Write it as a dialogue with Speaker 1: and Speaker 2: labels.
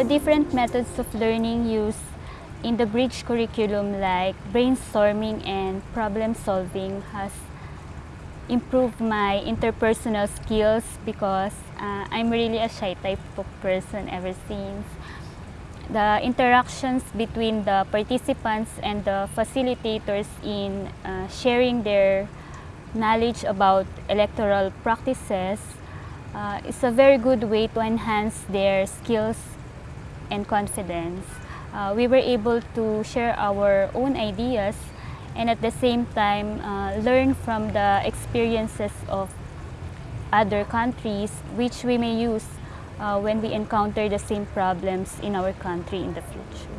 Speaker 1: the different methods of learning used in the bridge curriculum like brainstorming and problem solving has improved my interpersonal skills because uh, I'm really a shy type of person ever since. The interactions between the participants and the facilitators in uh, sharing their knowledge about electoral practices uh, is a very good way to enhance their skills and confidence. Uh, we were able to share our own ideas and at the same time uh, learn from the experiences of other countries which we may use uh, when we encounter the same problems in our country in the future.